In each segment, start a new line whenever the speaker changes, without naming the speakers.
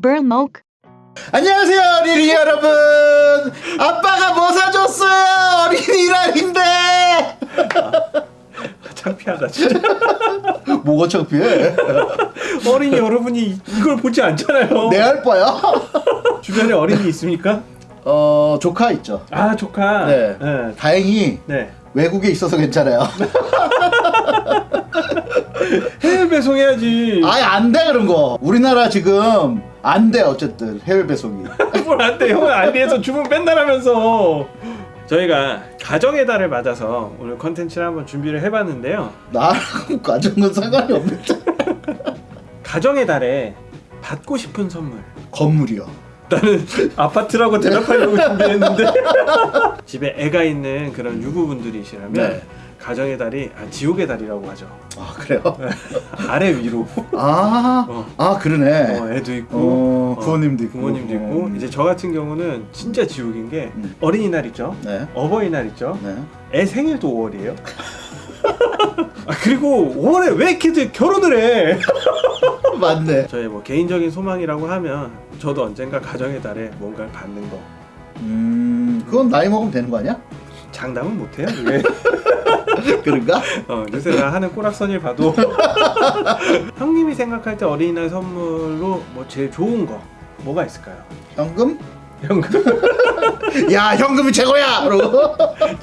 Burlmoke,
안녕하세요 어린이 여러분. 아빠가 뭐 사줬어요 어린이 날인데?
창피하다 진짜.
뭐가 창피해?
어린이 여러분이 이걸 보지 않잖아요.
내 알바야?
주변에 어린이 있습니까?
어 조카 있죠.
아 조카.
네.
네.
다행히
네.
외국에 있어서 괜찮아요.
해외 배송해야지.
아예 안돼 그런 거. 우리나라 지금 안 돼 어쨌든. 해외 배송이.
뭘 안 돼. 형은 알리에서 주문 맨날 하면서. 저희가 가정의 달을 맞아서 오늘 컨텐츠를 한번 준비를 해봤는데요.
나랑 가정은 상관이 없는데.
가정의 달에 받고 싶은 선물.
건물이요.
나는 아파트라고 대답하려고 준비했는데. 집에 애가 있는 그런 유부분들이시라면
네.
가정의 달이 아, 지옥의 달이라고 하죠.
아 그래요?
아래 위로.
아,
어.
아 그러네.
어, 애도 있고.
어, 부모님도 있고.
부모님도 있고.
음.
이제 저 같은 경우는 진짜 지옥인 게
음.
어린이날 있죠?
네.
어버이날 있죠?
네.
애 생일도 5월이에요. 아, 그리고 5월에 왜 이렇게 결혼을 해?
맞네.
저의 뭐 개인적인 소망이라고 하면 저도 언젠가 가정의 달에 뭔가를 받는 거.
음 그건 나이 먹으면 되는 거 아니야?
장담은 못해요 그게
그런가?
어, 요새 나 하는 꼬락선일 봐도 형님이 생각할 때 어린이날 선물로 뭐 제일 좋은 거 뭐가 있을까요?
현금?
현금
야 현금이 최고야! 그러고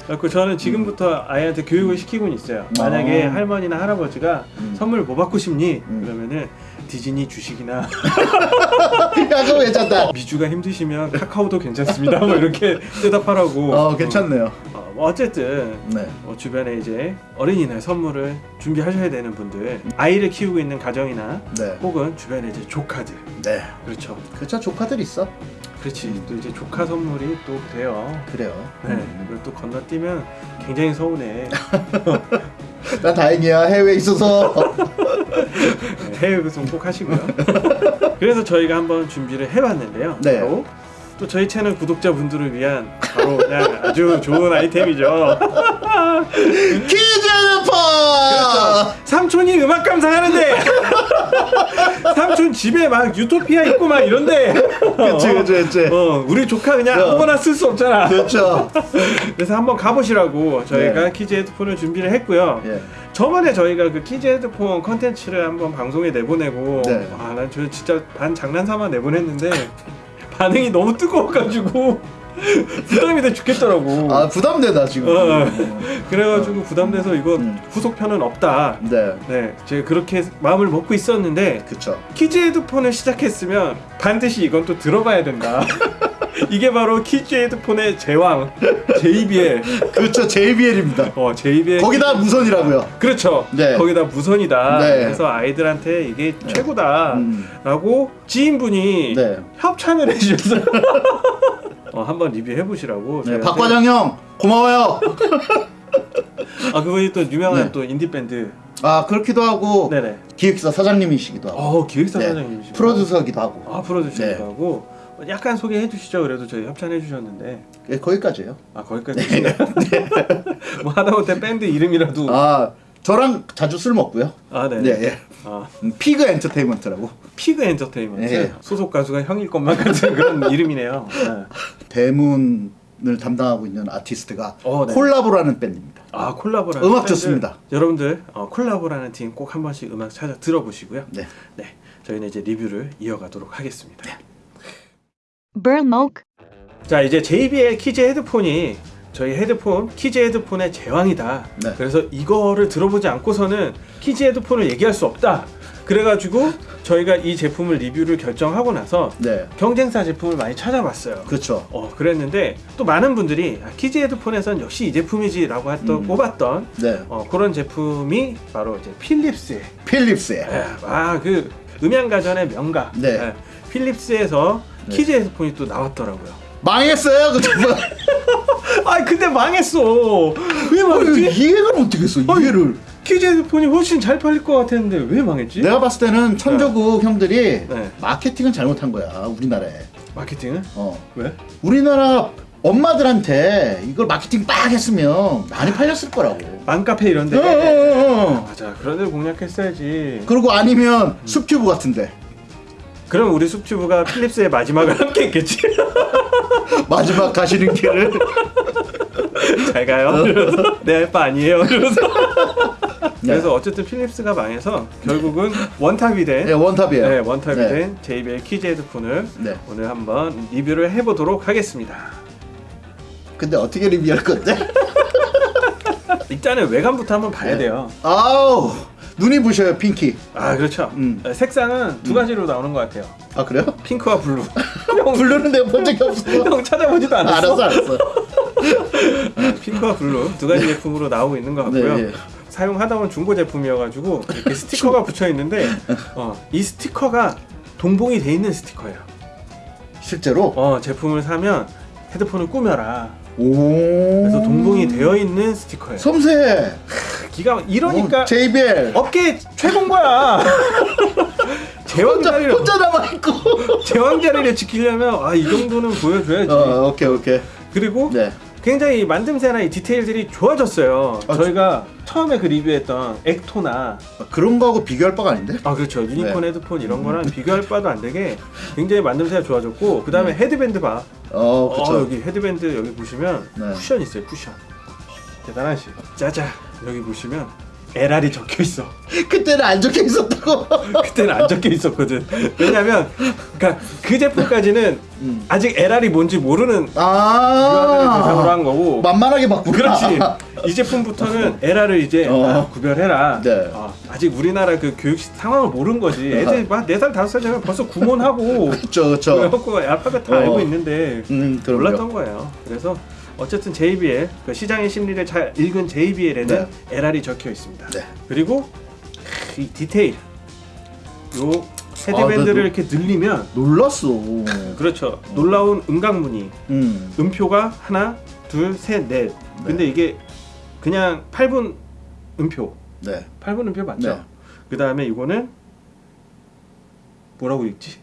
그래서 저는 지금부터 아이한테 교육을 시키고는 있어요 만약에
어.
할머니나 할아버지가
음.
선물 뭐 받고 싶니?
음.
그러면은 디즈니 주식이나
야 그거 괜찮다
미주가 힘드시면 카카오도 괜찮습니다 뭐 이렇게 대답하라고
어 괜찮네요
어, 뭐 어쨌든
네.
어, 주변에 이제 어린이날 선물을 준비하셔야 되는 분들 아이를 키우고 있는 가정이나
네.
혹은 주변에 이제 조카들.
네.
그렇죠.
그쵸 조카들 있어.
그렇지. 또 이제 조카 선물이 또 돼요.
그래요.
네. 그걸 또 건너뛰면 굉장히 서운해.
나 다행이야. 해외에 있어서.
네, 해외 배송 꼭 하시고요. 그래서 저희가 한번 준비를 해봤는데요.
네.
또 저희 채널 구독자분들을 위한 바로 그냥 아주 좋은 아이템이죠
키즈르파
그렇죠. 삼촌이 음악 감상하는데 삼촌 집에 막 유토피아 있고 막 이런데
그치 그치 그치
어, 우리 조카 그냥
어.
아무거나 쓸 수 없잖아
그렇죠
그래서 한번 가보시라고 저희가
네.
키즈 헤드폰을 준비를 했고요
예.
저번에 저희가 그 키즈 헤드폰 컨텐츠를 한번 방송에 내보내고
네.
아 난 저 진짜 반 장난삼아 내보냈는데 반응이 너무 뜨거워가지고 부담이 돼 죽겠더라고.
아 부담되다 지금.
어. 그래가지고 부담돼서 이거
음.
후속편은 없다.
네.
네 제가 그렇게 마음을 먹고 있었는데
그쵸.
키즈 헤드폰을 시작했으면 반드시 이건 또 들어봐야 된다 이게 바로 키즈 헤드폰의 제왕 JBL
그렇죠 JBL입니다.
어 JBL
거기다 무선이라고요.
그렇죠.
네.
거기다 무선이다.
네.
그래서 아이들한테 이게 최고다.
음.
라고 지인분이
네.
협찬을 해주셨어요 어, 한번 리뷰해 보시라고
네, 박과장 형 고마워요.
아 그분이 또 유명한
네.
또 인디 밴드.
아 그렇기도 하고
네네.
기획사 사장님이시기도 하고.
어 기획사
네,
사장님이시고
프로듀서기도 하고.
아 프로듀서기도
네.
하고 약간 소개해 주시죠 그래도 저희 협찬해 주셨는데
예, 거기까지예요
아 거기까지 뭐 하다못해 밴드 이름이라도 아,
아 저랑 자주 술 먹고요
네.
네, 예.
아,
음, 피그 엔터테인먼트라고
피그 엔터테인먼트
네.
소속 가수가 형일 것만 같은 그런 이름이네요 네.
대문 을 담당하고 있는 아티스트가
어, 네.
콜라보라는 밴드입니다
아 콜라보라는
음악
밴드.
좋습니다.
여러분들 어, 콜라보라는 팀 꼭 한 번씩 음악 찾아 들어보시고요
네.
네 저희는 이제 리뷰를 이어가도록 하겠습니다
Burlmoke,
자 이제 JBL 키즈 헤드폰이 저희 헤드폰 키즈 헤드폰의 제왕이다.
네.
그래서 이거를 들어보지 않고서는 키즈 헤드폰을 얘기할 수 없다. 그래가지고 저희가 이 제품을 리뷰를 결정하고 나서
네.
경쟁사 제품을 많이 찾아봤어요.
그렇죠
어 그랬는데 또 많은 분들이 아, 키즈 헤드폰에선 역시 이 제품이지 라고 했던
음.
꼽았던
네.
어, 그런 제품이 바로 이제 필립스의
필립스의.
아 그 음향가전의 명가.
네.
예, 필립스에서
네.
키즈 헤드폰이 또 나왔더라고요
망했어요 그 정말
아 근데 망했어 왜
어,
망했지?
이해를 어떻게 했어 이해를
키즈 헤드폰이 훨씬 잘 팔릴 것 같았는데 왜 망했지?
내가 봤을 때는 천조국 형들이
네.
마케팅은 잘못한 거야 우리나라에
마케팅은?
어
왜?
우리나라 엄마들한테 이걸 마케팅 빡 했으면 많이 팔렸을 거라고
맘카페 이런
어,
데
어, 어, 어.
맞아 그런 데 공략했어야지
그리고 아니면 숲튜브 같은데
그럼 우리 숲튜브가 필립스의 마지막을 함께 했겠지.
마지막 가시는 길을
잘 가요. 이러면서 내 알바 아니에요. 이러면서. 그래서 어쨌든 필립스가 망해서 결국은 원탑이 된
네, 원탑이에요.
네, 원탑이
네.
된 JBL 키즈 헤드폰을
네.
오늘 한번 리뷰를 해보도록 하겠습니다.
근데 어떻게 리뷰할 건데?
일단은 외관부터 한번 봐야
네.
돼요.
아우 눈이 부셔요 pinky.
아 그렇죠.
음.
색상은 두 가지로 나오는 것 같아요.
아 그래요?
핑크와 블루. 형,
블루는 내가 본 적이 없어.
형 찾아보지도 않았어.
알았어 알았어.
아, 핑크와 블루 두 가지 제품으로 나오고 있는 것 같고요.
네, 예.
사용하다 본 중고 제품이어가지고 이렇게 스티커가 붙여 있는데 어, 이 스티커가 동봉이 돼 있는 스티커예요.
실제로.
어, 제품을 사면 헤드폰을 꾸며라.
오.
그래서 동봉이 되어 있는 스티커예요.
섬세해.
기가 이러니까
어, JBL.
업계 최고인 거야.
혼자
제왕 자리를
혼자 남아 있고.
제왕 자리를 지키려면 아 이 정도는 보여줘야지.
어 오케이 오케이.
그리고
네.
굉장히 만듦새나 이 디테일들이 좋아졌어요.
아,
저희가 처음에 그 리뷰했던 엑토나
아, 그런 거하고 비교할 바가 아닌데?
아 그렇죠 유니콘
네.
헤드폰 이런 거랑 비교할 바도 안 되게 굉장히 만듦새가 좋아졌고 그 다음에 헤드밴드 봐.
어
어,
그쵸.
여기 헤드밴드 여기 보시면
네.
쿠션 있어요 쿠션. 대단하시. 짜자 여기 보시면 LR이 적혀 있어.
그때는 안 적혀 있었다고.
그때는 안 적혀 있었거든. 왜냐면 그러니까 그 제품까지는
음.
아직 LR이 뭔지 모르는 아. 대상으로 한 거고
만만하게 봤구나.
그렇지. 이 제품부터는 LR을 이제
어.
아, 구별해라.
네.
어, 아직 우리나라 그 교육 시- 상황을 모르는 거지. 애들 막 4살, 5살 되면 벌써 구몬하고
그쵸 그쵸.
그래갖고 알파벳 다
어.
알고 있는데
음.
몰랐던 거예요. 그래서 어쨌든 JBL 그 시장의 심리를 잘 읽은 JBL에는
네.
LR이 적혀 있습니다.
네.
그리고 이 디테일 요 헤드밴드를
아,
이렇게 늘리면
놀랐어.
그렇죠. 놀라운 음각무늬
음.
음표가 하나, 둘, 셋, 넷. 근데 이게 그냥 8분 음표.
네.
8분 음표 맞죠?
네.
그 다음에 이거는 뭐라고 읽지?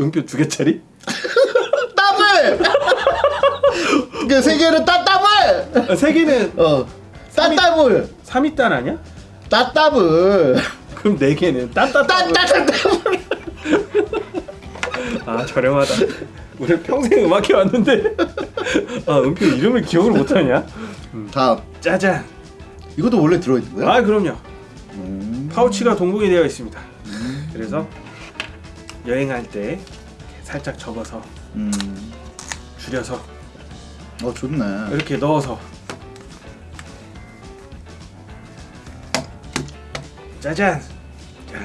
음표 두 개짜리?
더블. 그 세 개는 따따블.
아, 세 개는
어. 따따블.
3위단 아니야?
따따블.
그럼 네 개는 따따따.
따따따따블.
아 저렴하다. 우리 평생 음악해 왔는데 아 음표 이름을 기억을 못하냐?
다음.
짜잔.
이것도 원래 들어있는 거야?
아 그럼요.
음.
파우치가 동봉이 되어 있습니다. 그래서 여행할 때 살짝 접어서
음.
줄여서
어 좋네.
이렇게 넣어서 짜잔 자,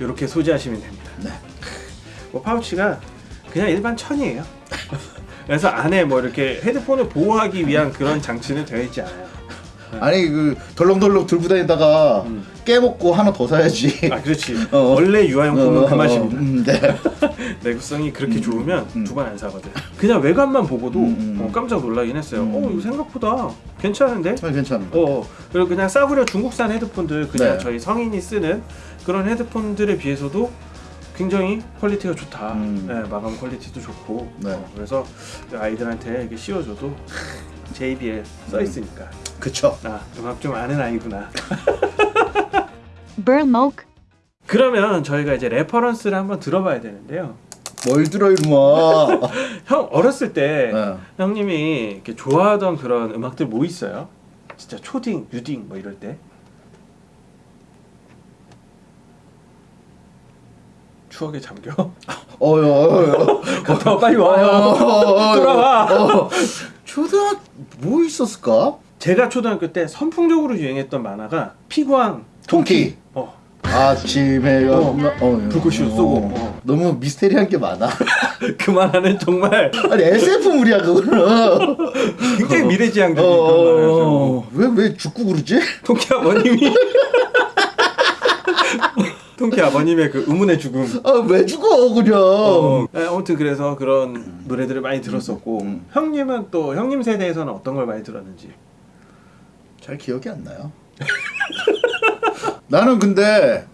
이렇게 소지하시면 됩니다.
네.
뭐 파우치가 그냥 일반 천이에요. 그래서 안에 뭐 이렇게 헤드폰을 보호하기 위한 그런 장치는 되어 있지 않아요.
아니 그 덜렁덜렁 들고 다니다가
음.
깨먹고 하나 더 사야지.
아 그렇지.
어.
원래 유아용품은
어,
그
어,
맛입니다.
음, 네.
내구성이 그렇게 좋으면
음.
두번 안 사거든. 그냥 외관만 보고도
음, 음.
어, 깜짝 놀라긴 했어요.
음.
어 이거 생각보다 괜찮은데?
아, 괜찮아.
어, 어. 그리고 그냥 싸구려 중국산 헤드폰들 그냥
네.
저희 성인이 쓰는 그런 헤드폰들에 비해서도 굉장히 퀄리티가 좋다.
음.
네, 마감 퀄리티도 좋고.
네.
어, 그래서 아이들한테 이렇게 씌워줘도 JBL 써 있으니까
그쵸.
아 음악 좀 아는 아이구나.
Burmok.
그러면 저희가 이제 reference를 한번 들어봐야 되는데요.
뭘 들어 이놈아.
형 어렸을 때
네.
형님이 이렇게 좋아하던 그런 음악들 뭐 있어요? 진짜 초딩, 유딩 뭐 이럴 때 추억에 잠겨?
어여 어여.
어, 빨리 와요. 돌아와.
어. 초등학 뭐 있었을까?
제가 초등학교 때 선풍적으로 유행했던 만화가 피구왕
통키.
어.
아침에
어.
어. 어.
불꽃이 쏘고. 어.
너무 미스테리한 게 많아.
그 만화는 정말
아니 SF물이야 그거는.
굉장히 미래지향적인
어,
그런 만화였죠.
왜왜 죽고 그러지?
통키 아버님이 통키 아버님의 그 의문의 죽음
아왜 죽어 그냥.
어, 네, 아무튼 그래서 그런 노래들을 많이 들었었고
음.
형님은 또 형님 세대에서는 어떤 걸 많이 들었는지
잘 기억이 안 나요. 나는 근데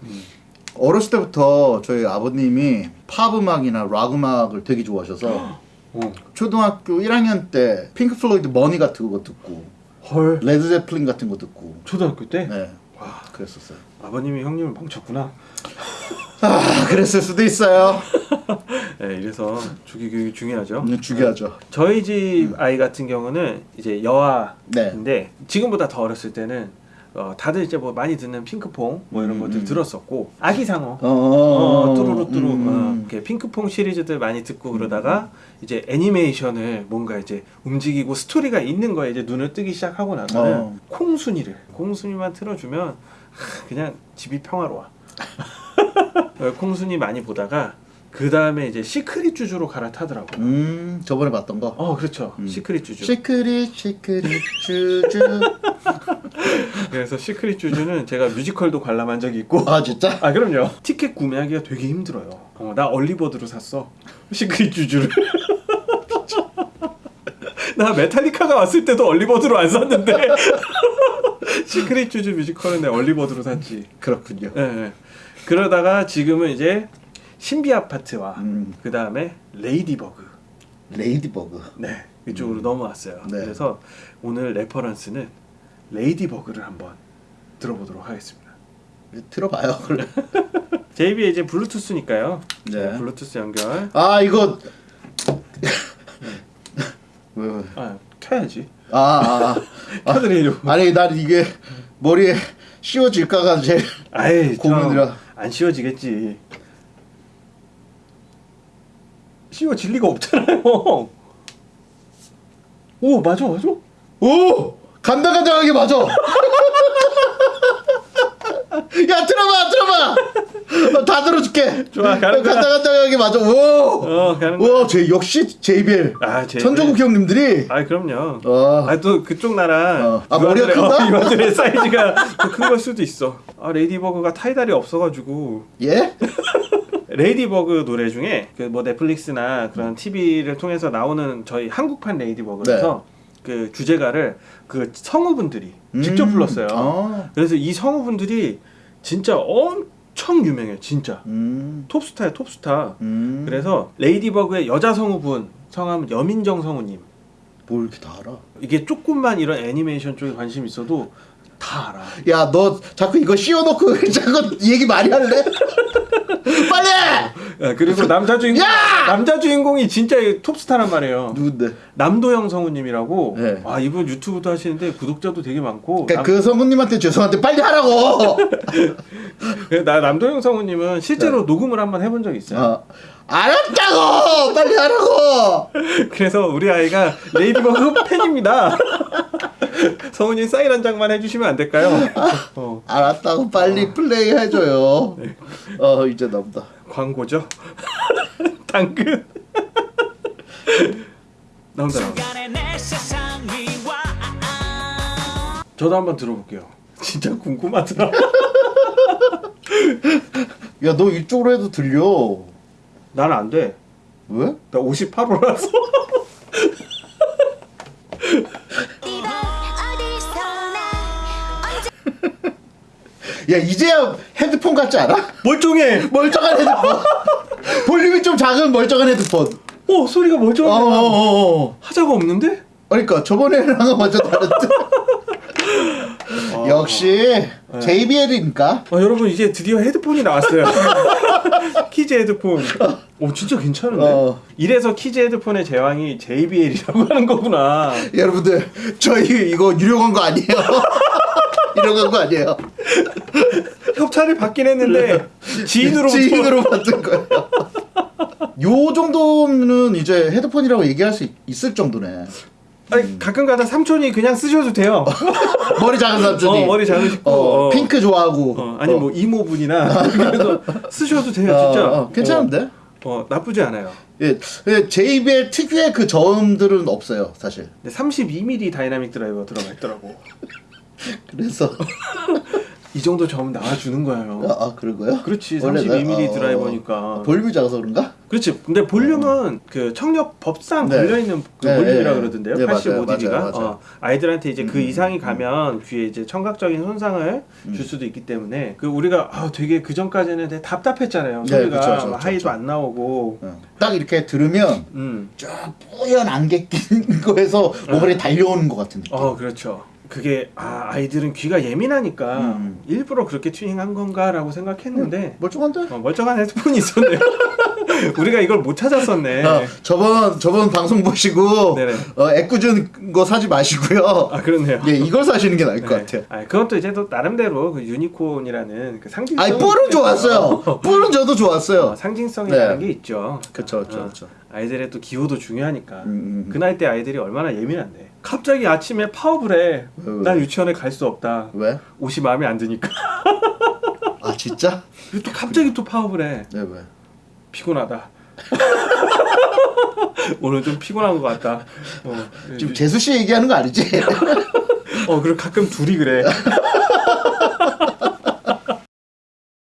어렸을 때부터 저희 아버님이 팝 음악이나 락 음악을 되게 좋아하셔서
어.
초등학교 1학년 때 핑크 플로이드 Money 같은 거 듣고
헐
레드 제플린 같은 거 듣고
초등학교 때
네
와
그랬었어요.
아버님이 형님을 망쳤구나
아 그랬을 수도 있어요.
네, 이래서 조기 교육이 중요하죠.
음, 중요하죠.
저희 집 아이 같은 경우는 이제 여아인데
네.
지금보다 더 어렸을 때는 어, 다들 이제 뭐 많이 듣는 핑크퐁 뭐 이런
음,
것들
음.
들었었고 아기 상어
어,
어, 뚜루루 뚜루
음.
어, 이렇게 핑크퐁 시리즈들 많이 듣고 그러다가 이제 애니메이션을 뭔가 이제 움직이고 스토리가 있는 거에 이제 눈을 뜨기 시작하고 나서는
어.
콩순이를 콩순이만 틀어주면 하, 그냥 집이 평화로워. 어, 콩순이 많이 보다가 그 다음에 이제 시크릿 주주로 갈아타더라고 요.
음 저번에 봤던 거.
어 그렇죠.
음.
시크릿 주주.
시크릿 시크릿 주주.
그래서 시크릿 주주는 제가 뮤지컬도 관람한 적이 있고.
아 진짜?
아 그럼요. 티켓 구매하기가 되게 힘들어요. 어, 나 early bird로 샀어. 시크릿 주주를. 나 메탈리카가 왔을 때도 early bird로 안 샀는데 시크릿 주주 뮤지컬은 내 early bird로 샀지
그렇군요.
예, 예. 그러다가 지금은 이제 신비 아파트와
음.
그 다음에 레이디버그
레이디버그.
네 이쪽으로 넘어왔어요
네.
그래서 오늘 reference는 레이디버그를 한번 들어보도록 하겠습니다
들어봐요.
JBL 이제 블루투스니까요.
네.
네. 블루투스 연결.
아 이거. 왜 왜?
아 켜야지.
아, 아,
켜드리려고.
아. 아니 난 이게 머리에 씌워질까가 제일
아이
고민이라.
참, 안 씌워지겠지. 씌워질 리가 없잖아요. 오 맞아 맞아.
오 간당간당하게 맞아. 야 들어봐 들어봐. 어, 다 들어줄게.
좋아, 가는 거야.
간당간당하게 맞아. 오.
어 가는 거.
와, 제 역시 JBL.
아 JBL.
천정국 형님들이.
아 그럼요.
어.
아 또 그쪽 나라
어. 아, 머리가 큰가?
이원들의 사이즈가 큰 걸 수도 있어. 아 레이디버그가 타이달이 없어가지고
예?
레이디버그 노래 중에 그 뭐 넷플릭스나 그런 TV를 통해서 나오는 저희 한국판 레이디버그에서 그 주제가를 그 성우분들이 직접
음.
불렀어요.
아.
그래서 이 성우분들이 진짜 엄 청 유명해요, 진짜
음.
톱스타야 톱스타.
음.
그래서 레이디버그의 여자 성우분 성함 여민정 성우님.
뭘 이렇게 다 알아?
이게 조금만 이런 애니메이션 쪽에 관심 있어도 다 알아.
야, 너 자꾸 이거 씌워놓고 자꾸 얘기 많이 할래? 빨리!
야, 그리고 남자 주인공
야!
남자 주인공이 진짜 톱스타란 말이에요.
누군데?
남도형 성우님이라고
네.
아 이분 유튜브도 하시는데 구독자도 되게 많고
그러니까 그 성우님한테 죄송한데 빨리 하라고.
남, 나 남도형 성우님은 실제로 녹음을 한번 해본 적이 있어요.
네. 어. 알았다고! 빨리 하라고!
그래서 우리 아이가 레이디버그 팬입니다. 성우님 사인 한 장만 해주시면 안 될까요? 어,
알았다고 빨리 플레이 해줘요. 어 이제 나온다.
광고죠. 당근. 나온다 나온다. 저도 한번 들어볼게요. 진짜 궁금하더라.
야 너 이쪽으로 해도 들려.
나는 안 돼.
왜?
나 58호라서.
야 이제야 헤드폰 같지 않아?
멀쩡해.
멀쩡한 헤드폰. 볼륨이 좀 작은 멀쩡한 헤드폰.
어 소리가 멀쩡해.
어어 어.
하자가 없는데?
그러니까 저번에랑은 완전 다른데. 역시 JBL이니까.
아 여러분 이제 드디어 헤드폰이 나왔어요. kids 헤드폰. 오 진짜 괜찮은데.
어.
이래서 kids 헤드폰의 제왕이 JBL이라고 하는 거구나.
여러분들 저희 이거 유료 광고 아니에요. 유료 광고 아니에요.
협찬을 받긴 했는데 지인으로부터
지인으로 받은 거예요. 요 정도는 이제 헤드폰이라고 얘기할 수 있- 있을 정도네.
아니, 가끔가다 삼촌이 그냥 쓰셔도 돼요.
머리 작은 삼촌이.
어, 머리 작으시고,
어,
어.
핑크 좋아하고.
어, 아니
어.
뭐 이모분이나 그래서 쓰셔도 돼요
어,
진짜.
어, 괜찮은데?
어, 어, 나쁘지 않아요.
예, 예, JBL 특유의 그 저음들은 없어요, 사실.
근데 32mm dynamic driver 들어가 있더라고.
그래서
이 정도 저음 나와주는 거예요.
아, 아, 그런 거요?
그렇지
원래
32mm
나- 어,
driver니까.
볼륨이 작아서 그런가?
그렇지. 근데 볼륨은 그 청력 법상
네.
걸려 있는 그
네,
볼륨이라
네.
그러던데요.
네, 맞아요,
85dB가.
맞아요, 맞아요.
어, 아이들한테 이제 그
음,
이상이
음,
가면 귀에 이제 청각적인 손상을 줄 수도 있기 때문에 그 우리가 아, 되게 그 전까지는 되게 답답했잖아요.
네,
소리가
그쵸, 그쵸,
하이도
그쵸.
안 나오고.
어. 딱 이렇게 들으면
음.
쭉 뿌연 안개 낀 거에서 모발이 달려오는 것 같은 느낌.
어, 그렇죠. 그게 아 아이들은 귀가 예민하니까
음.
일부러 그렇게 튜닝한 건가라고 생각했는데
멀쩡한데?
어, 멀쩡한 헤드폰이 있었네요. 우리가 이걸 못 찾았었네.
어, 저번 저번 방송 보시고
네네.
어, 애꿎은 거 사지 마시고요.
아 그렇네요.
예, 이걸 사시는 게 나을 것
네.
같아요.
아, 그것도 이제 또 나름대로 그 유니콘이라는 그 상징성.
아니 뿔은 좋았어요. 뿔은 저도 좋았어요.
어, 상징성이라는
네.
게 있죠. 어,
그쵸.
아이들의 또 기호도 중요하니까.
음, 음.
그 나이 때 아이들이 얼마나 예민한데. 갑자기 아침에 파업을 해.
왜, 왜?
난 유치원에 갈 수 없다.
왜?
옷이 마음에 안 드니까.
아 진짜?
또 갑자기 또 파업을 해.
네 왜?
피곤하다. 오늘 좀 피곤한 것 같다. 어,
지금 재수 씨 얘기하는 거 아니지?
어 그리고 가끔 둘이 그래.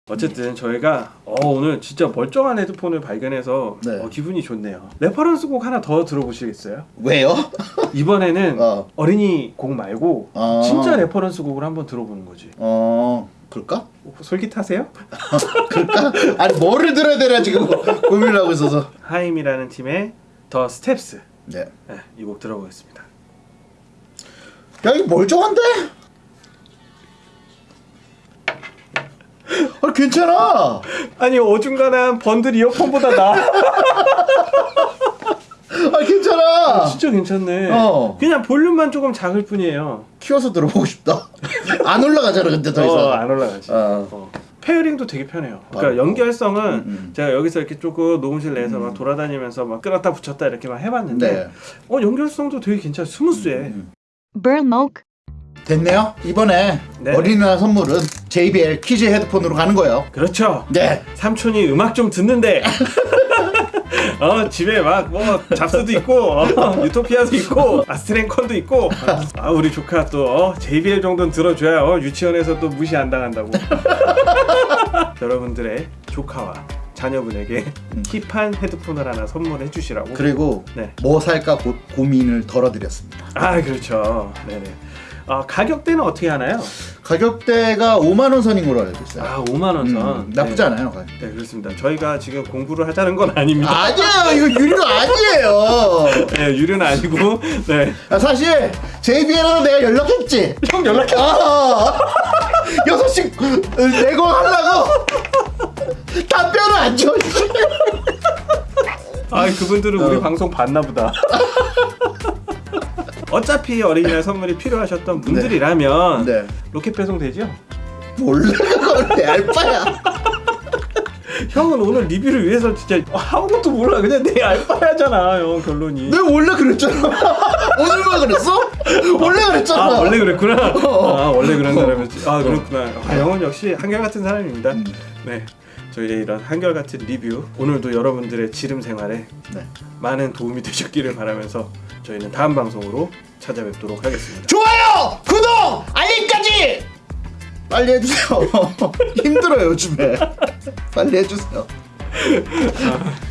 어쨌든 저희가 어, 오늘 진짜 멀쩡한 헤드폰을 발견해서
네.
어, 기분이 좋네요. reference 곡 하나 더 들어보시겠어요?
왜요?
이번에는
어.
어. 어린이 곡 말고
아.
진짜 reference 곡을 한번 들어보는 거지.
어 그럴까?
솔깃하세요?
그럴까? 아니 뭐를 들어야 되나 지금 고민을 하고 있어서.
하임이라는 팀의 The Steps
네.
네, 이곡 들어보겠습니다.
야 이거 멀쩡한데? 아 괜찮아.
아니 어중간한 번들 이어폰보다 나
아 괜찮아.
진짜 괜찮네.
어.
그냥 볼륨만 조금 작을 뿐이에요.
키워서 들어보고 싶다. 안 올라가잖아 근데 더 이상.
어, 안 올라가지.
어.
어. pairing도 되게 편해요. 그러니까. 연결성은
음, 음.
제가 여기서 이렇게 조금 녹음실 내에서 막 돌아다니면서 막 끌었다 붙였다 이렇게만 해봤는데
네.
어 연결성도 되게 괜찮아 스무스해.
음.
Burlmoke.
됐네요. 이번에
네.
어린이날 선물은 JBL kids 헤드폰으로 가는 거예요.
그렇죠.
네.
삼촌이 음악 좀 듣는데 어 집에 막 뭐 잡스도 있고 어, 유토피아도 있고 Astell&Kern도 있고 아 우리 조카 또 어, JBL 정도는 들어줘야 어, 유치원에서 또 무시 안 당한다고 여러분들의 조카와 자녀분에게 hip한 헤드폰을 하나 선물해 주시라고
그리고
네.
뭐 살까 고, 고민을 덜어드렸습니다.
아 그렇죠 네네 아 가격대는 어떻게 하나요?
가격대가 5만 원 선인 걸로 알고 있어요.
아 5만 원 선.
음, 나쁘지
네.
않아요. 가격.
네 그렇습니다 저희가 지금 공부를 하자는 건 아닙니다
아니에요. 이거 유료 아니에요.
네 유료는 아니고 네
아, 사실 JBL로 내가 연락했지.
형 연락해
아, 여섯 씩 내고 하려고 답변을 안 줘.
아 그분들은 우리
어.
방송 봤나 보다. 어차피 어린이날 선물이 필요하셨던 분들이라면
네.
로켓 배송 되죠?
몰라 알바야.
형은 오늘 리뷰를 위해서 진짜 아무것도 몰라 그냥 내 알바야잖아 형 결론이.
내가 원래 그랬잖아. 오늘만 그랬어? 원래 그랬잖아.
아 원래 그랬구나.
어.
아 원래 그런 사람이었지. 아 그렇구나. 아, 형은 역시 한결 같은 사람입니다.
음.
네. 저희의 이런 한결 같은 리뷰 오늘도 여러분들의 지름 생활에
네.
많은 도움이 되셨기를 바라면서 저희는 다음 방송으로 찾아뵙도록 하겠습니다.
좋아요, 구독, 알림까지 빨리 해주세요. 힘들어요 요즘에. 빨리 해주세요.